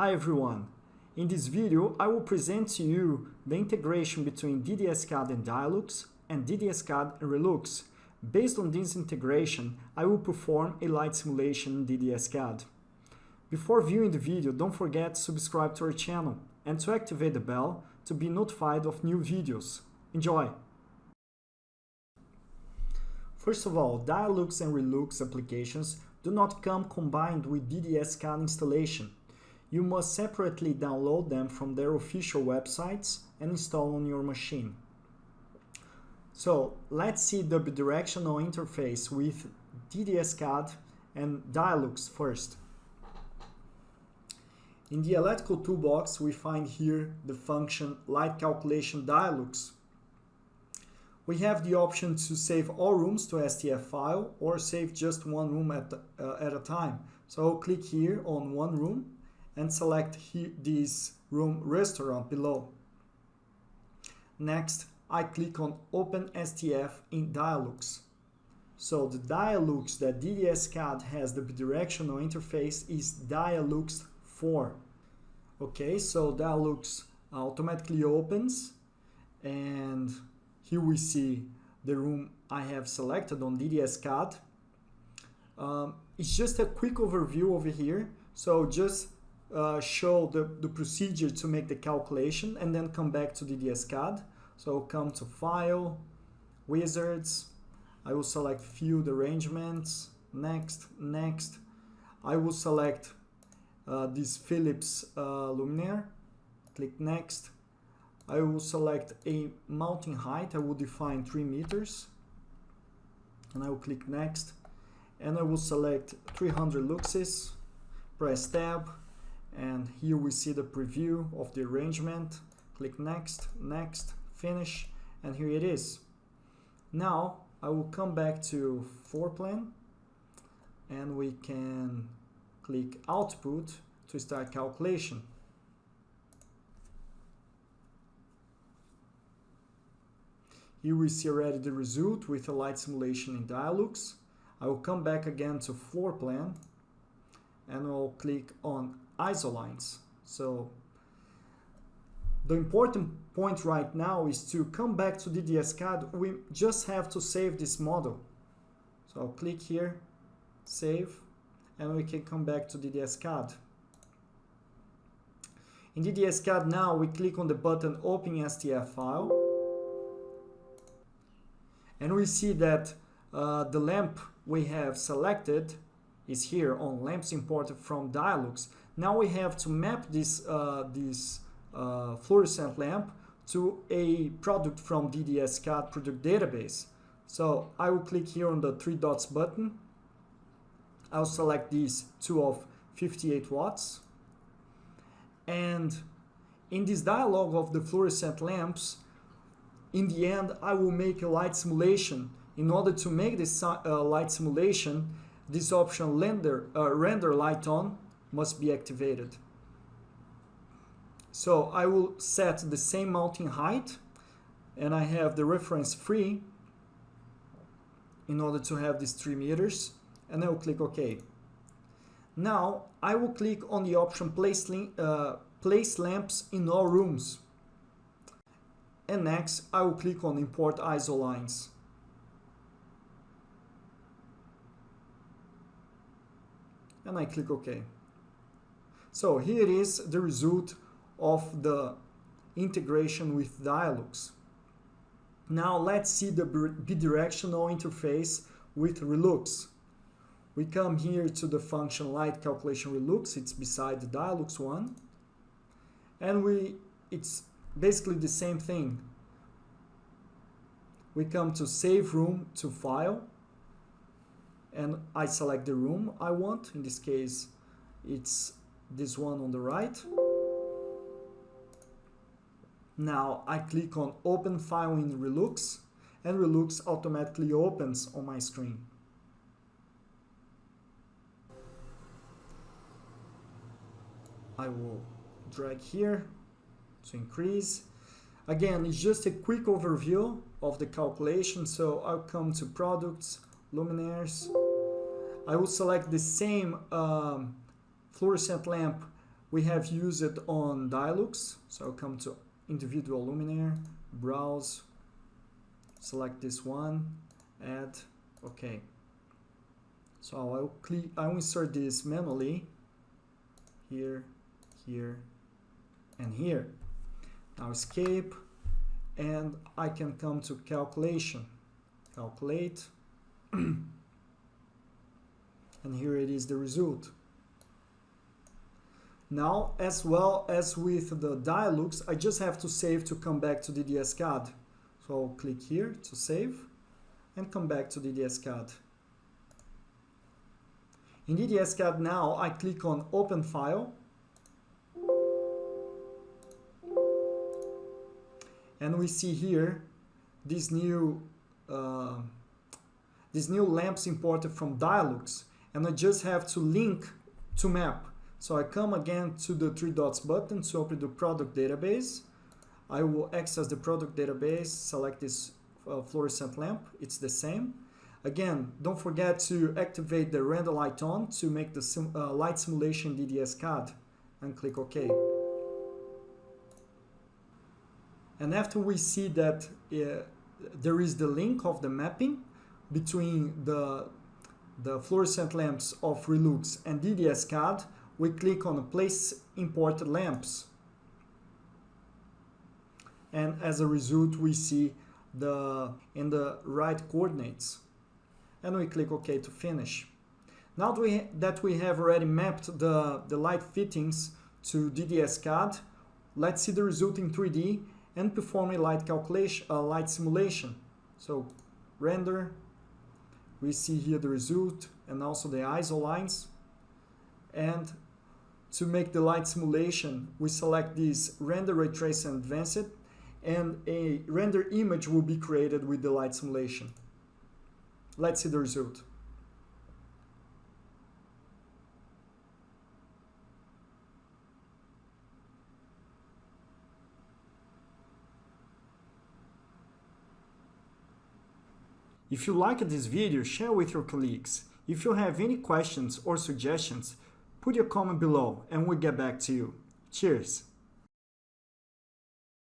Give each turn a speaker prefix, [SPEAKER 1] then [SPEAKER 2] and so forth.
[SPEAKER 1] Hi everyone! In this video, I will present to you the integration between DDS-CAD and Dialux and DDS-CAD and Relux. Based on this integration, I will perform a light simulation in DDS-CAD. Before viewing the video, don't forget to subscribe to our channel and to activate the bell to be notified of new videos. Enjoy! First of all, Dialux and Relux applications do not come combined with DDS-CAD installation you must separately download them from their official websites and install on your machine. So let's see the bidirectional interface with DDS-CAD and Dialux first. In the electrical toolbox, we find here the function Light Calculation Dialux. We have the option to save all rooms to STF file or save just one room at, uh, at a time. So I'll click here on one room and select this room restaurant below. Next, I click on Open STF in Dialux. So the Dialux that DDS-CAD has the bidirectional interface is Dialux 4. Okay, so Dialux automatically opens and here we see the room I have selected on DDS-CAD. Um, it's just a quick overview over here. So just uh, show the, the procedure to make the calculation and then come back to DDS-CAD. So come to File, Wizards, I will select Field Arrangements, Next, Next. I will select uh, this Philips uh, luminaire, click Next. I will select a mounting height, I will define 3 meters. And I will click Next. And I will select 300 luxes, press Tab, and here we see the preview of the arrangement. Click next next finish and here it is. Now I will come back to floor plan and we can click output to start calculation. Here we see already the result with a light simulation in Dialux. I will come back again to floor plan and I'll click on isolines. So the important point right now is to come back to DDS-CAD. We just have to save this model. So I'll click here, save, and we can come back to DDS-CAD. In DDS-CAD now, we click on the button Open STF file. And we see that uh, the lamp we have selected is here on lamps imported from Dialux. Now we have to map this, uh, this uh, fluorescent lamp to a product from DDS-CAD product database. So I will click here on the three dots button. I'll select these two of 58 watts. And in this dialog of the fluorescent lamps, in the end, I will make a light simulation. In order to make this uh, light simulation, this option render, uh, render light on must be activated. So I will set the same mounting height and I have the reference free in order to have these 3 meters and I will click OK. Now I will click on the option place, uh, place lamps in all rooms and next I will click on import ISO lines. And I click OK. So here is the result of the integration with Dialux. Now let's see the bidirectional interface with Relux. We come here to the function light calculation Relux, it's beside the Dialux one. And we it's basically the same thing. We come to save room to file and I select the room I want. In this case, it's this one on the right. Now I click on open file in Relux and Relux automatically opens on my screen. I will drag here to increase. Again, it's just a quick overview of the calculation. So I'll come to products, luminaires. I will select the same um, fluorescent lamp we have used it on Dialux. So come to individual luminaire, browse, select this one, add, okay. So I'll click, I'll insert this manually here, here, and here. Now escape, and I can come to calculation, calculate, and here it is the result. Now, as well as with the Dialux, I just have to save to come back to DDS-CAD. So I'll click here to save and come back to DDS-CAD. In DDS-CAD now, I click on Open File. And we see here this new uh, this new lamps imported from Dialux. And I just have to link to map. So I come again to the three dots button to open the product database. I will access the product database, select this uh, fluorescent lamp, it's the same. Again, don't forget to activate the render light on to make the sim uh, light simulation DDS CAD and click OK. And after we see that uh, there is the link of the mapping between the, the fluorescent lamps of Relux and DDS CAD, we click on place imported lamps and as a result we see the in the right coordinates and we click OK to finish. Now that we, that we have already mapped the, the light fittings to DDS-CAD, let's see the result in 3D and perform a light calculation, a light simulation. So render, we see here the result and also the ISO lines. And to make the light simulation, we select this render ray trace and advanced and a render image will be created with the light simulation. Let's see the result. If you liked this video, share with your colleagues. If you have any questions or suggestions, put your comment below and we'll get back to you. Cheers!